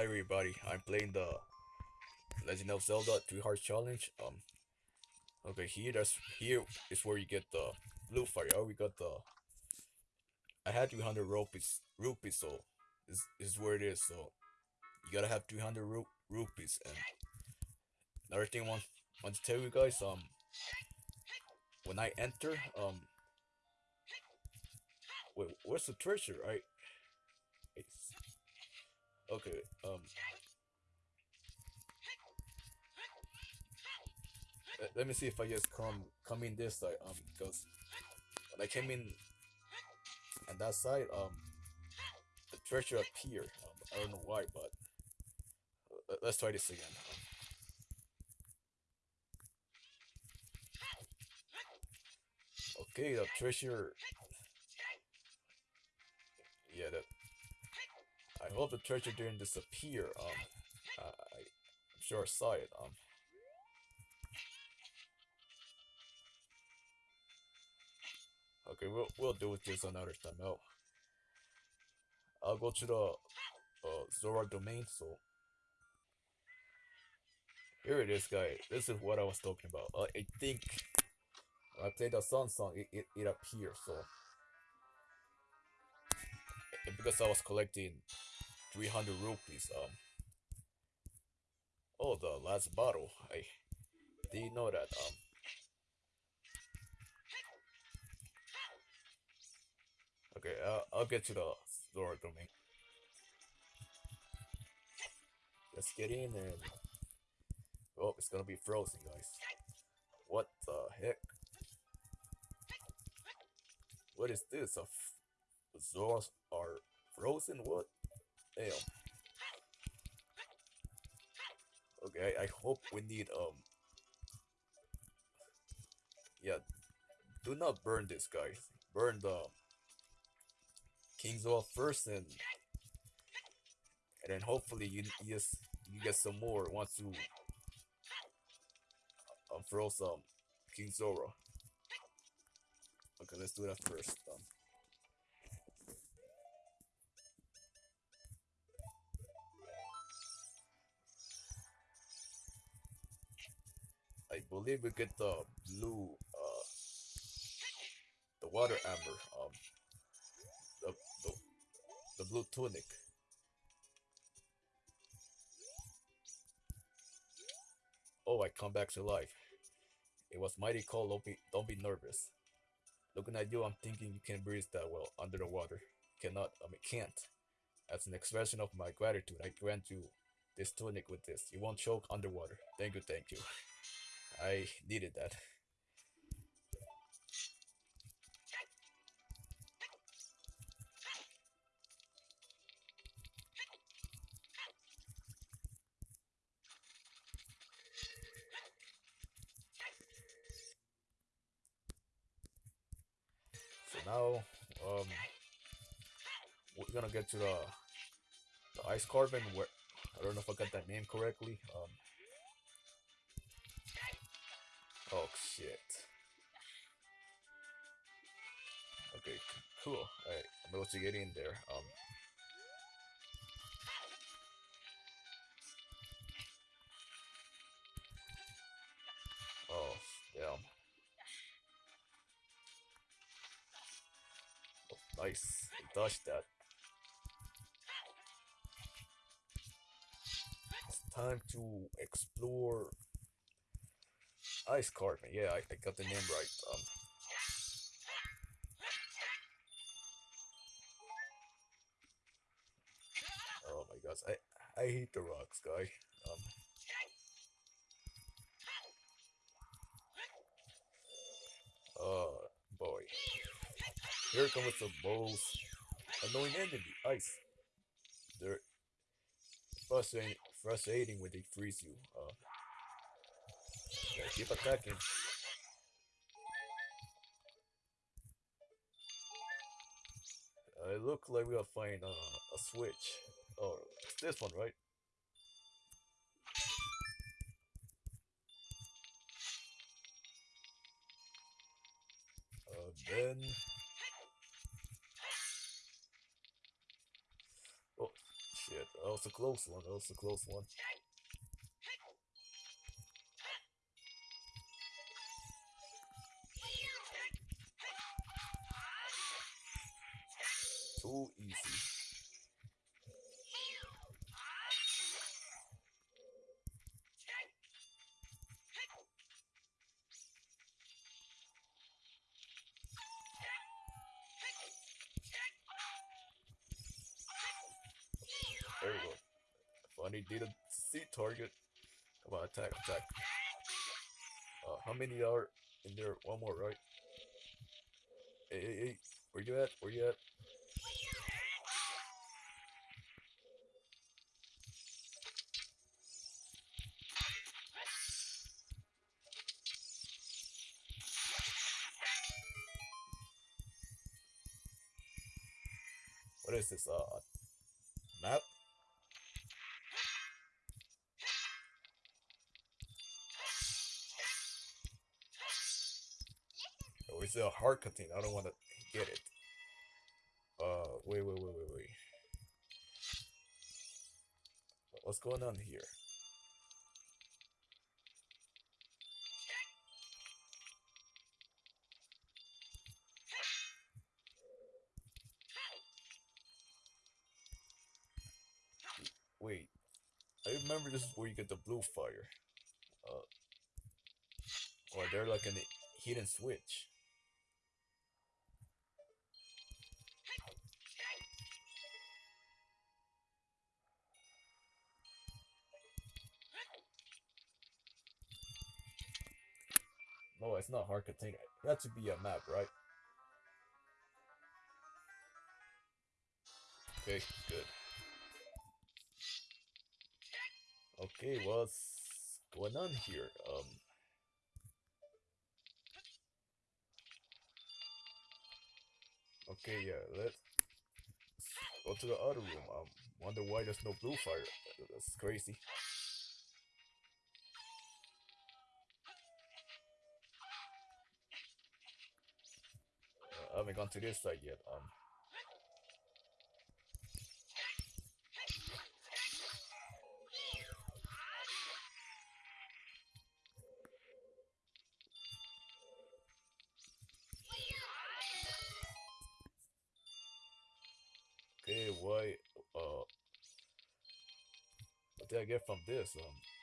Hi everybody, I'm playing the Legend of Zelda Three Hearts Challenge. Um, okay, here that's here is where you get the blue fire. Oh, we got the. I had 300 rupees, rupees, so this, this is where it is. So you gotta have 300 ru rupees. And another thing, I want want to tell you guys, um, when I enter, um, wait, where's the treasure? I. Okay, um. let, me see if I just come come in this side um because when I came in on that side um the treasure appeared um, I don't know why but let's try this again okay the treasure yeah that I hope the treasure didn't disappear um I, I'm sure I saw it um Okay, we'll we'll deal with this another time out. I'll go to the uh, Zora domain, so here it is, guys. This is what I was talking about. Uh, I think I played the Sun song, it, it, it appeared, so because I was collecting 300 rupees, um, oh, the last bottle, I didn't know that, um, Okay, uh, I'll get to the Zora domain. Let's get in and... Oh, it's gonna be frozen, guys. What the heck? What is this? A Zoras are frozen? What? Damn. Okay, I hope we need, um... Yeah, do not burn this, guys. Burn the King's off first and and then hopefully you just, you get some more once you um, throw some King Zora. Okay, let's do that first. Um, believe we get the blue, uh, the water amber. Um, the blue tunic. Oh, I come back to life. It was mighty cold, don't be, don't be nervous. Looking at you, I'm thinking you can't breathe that well under the water. Cannot, I mean, can't. As an expression of my gratitude, I grant you this tunic with this. You won't choke underwater. Thank you, thank you. I needed that. So now um we're gonna get to the the ice carving where I don't know if I got that name correctly um cool alright I'm able to get in there um oh damn Nice. Dodged that. It's time to explore Ice Cavern. Yeah, I, I got the name right. Um, I hate the rocks, guy. Um, oh boy. Here comes the most annoying enemy, ice. They're frustrating, frustrating when they freeze you. Uh, keep attacking. I look like we are finding uh, a switch. Oh, it's this one, right? Uh, then was a close one. That was a close one. Too easy. Didn't see target. Come on, attack, attack. Uh, how many are in there? One more, right? Hey, hey, hey. Where you at? Where you at? What is this? Uh, Oh, it's a heart container. I don't want to get it. Uh, wait, wait, wait, wait, wait. What's going on here? Wait, I remember this is where you get the blue fire. Uh, or they're like a hidden switch. No, it's not heart container. It had to be a map, right? Okay, good. Okay, what's going on here? Um. Okay, yeah, let's go to the other room. I wonder why there's no blue fire. That's crazy. To side yet. Um. Okay, why? Uh, what did I get from this? Um.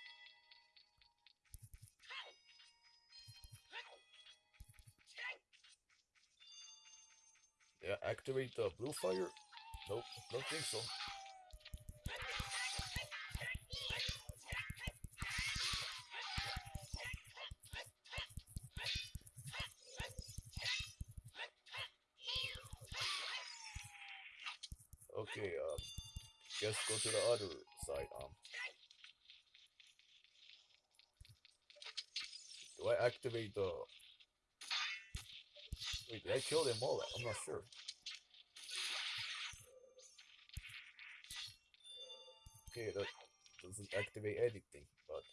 Activate the blue fire? Nope, don't think so. Okay, um, guess go to the other side. Um, do I activate the? Wait, did I kill them all? I'm not sure. Okay, that doesn't activate anything, but.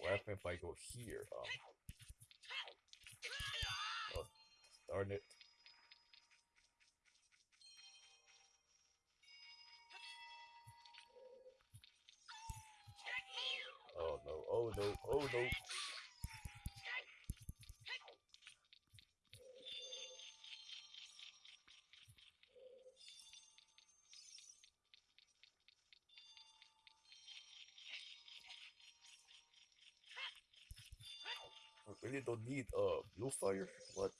What happens if I go here? Um. Oh, darn it. Oh no, oh no, oh no. Really don't need uh blue fire? What?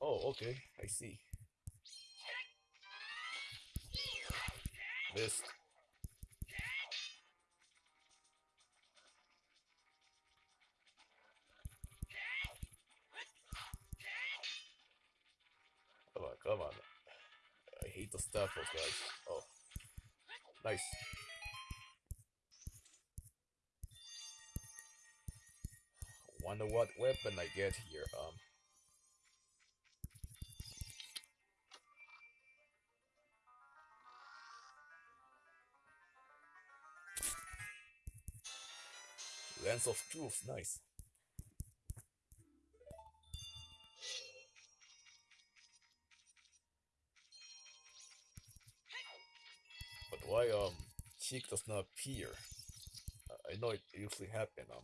Oh, okay, I see. Missed. Come on, come on. I hate the staffers, guys. Oh. Nice. Wonder what weapon I get here. Um. Lens of Truth, nice. But why um Sheik does not appear? I know it usually happen um.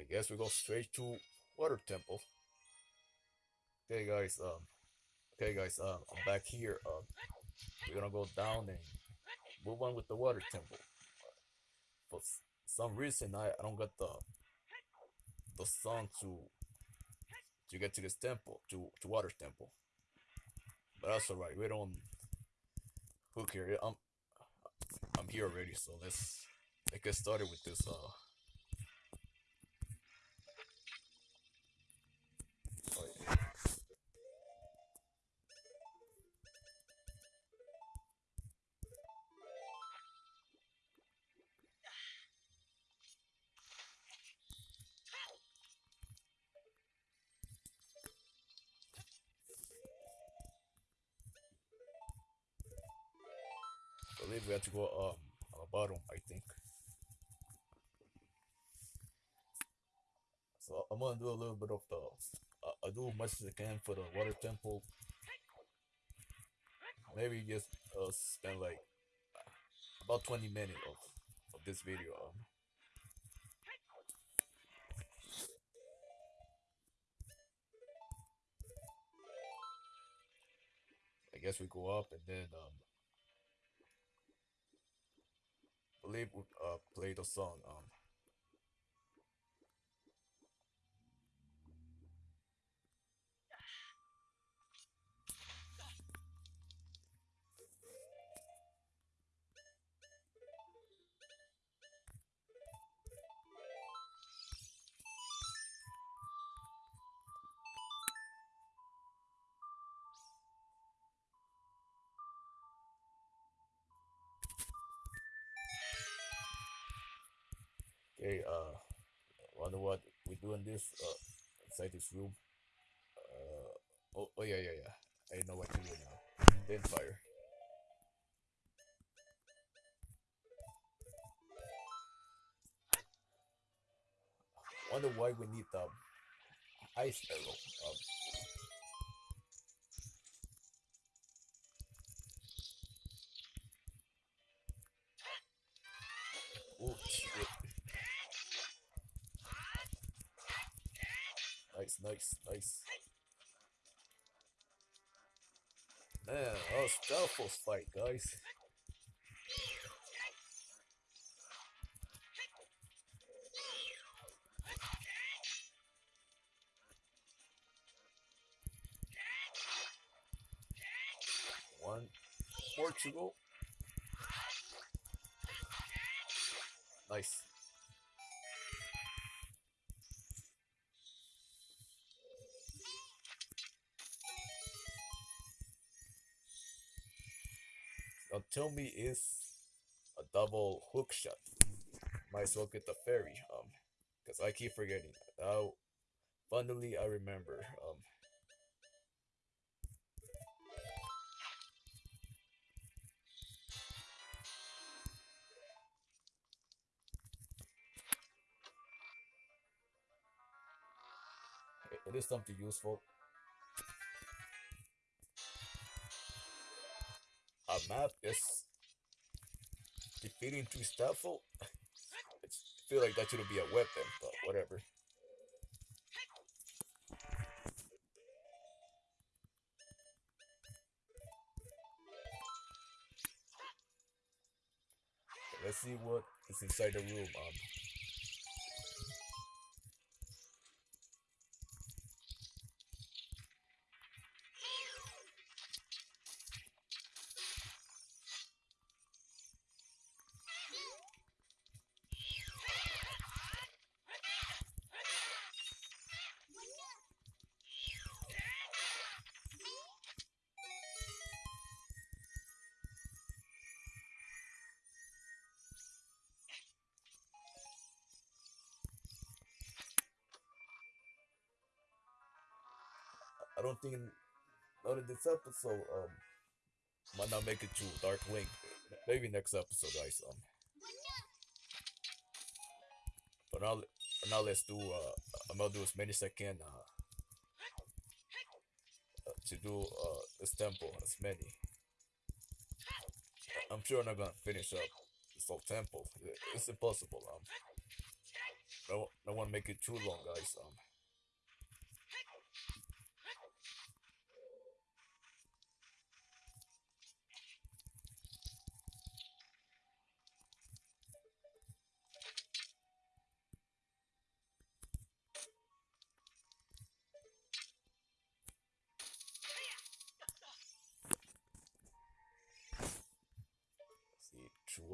I guess we go straight to Water Temple. Okay, guys. Um. Okay, guys. Um. I'm back here. Um. We're gonna go down and move on with the Water Temple. For some reason, I I don't get the the song to to get to this temple to to Water Temple. But that's alright. We don't hook here. I'm I'm here already. So let's let's get started with this. Uh. Have to go um on the bottom, I think. So I'm gonna do a little bit of the. Uh, I do as much as I can for the water temple. Maybe just uh, spend like about 20 minutes of, of this video. Um, I guess we go up and then um, believe uh play the song um okay uh wonder what we doing this uh inside this room. Uh oh, oh yeah yeah yeah. I know what to do now. Then fire. Wonder why we need the ice arrow um Nice, nice, nice. Man, that was Stalfos fight, guys. One, Portugal. Tell me a double hook shot. Might as well get the fairy, um, because I keep forgetting. Now, finally I remember, um. It is something useful. A map is defeating two Stalfos. It's, I feel like that should be a weapon, but whatever. Let's see what is inside the room. Um, I don't think not in this episode. Um, might not make it to Dark Link. Maybe next episode, guys. Um, but now, now let's do. Uh, I'm gonna do as many as I can. Uh, uh, to do uh this temple as many. I'm sure I'm not gonna finish up this whole temple. It's impossible. Um, I I don't want to make it too long, guys. Um.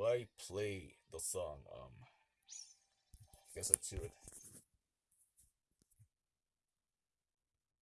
I play the song? Um, I guess I should.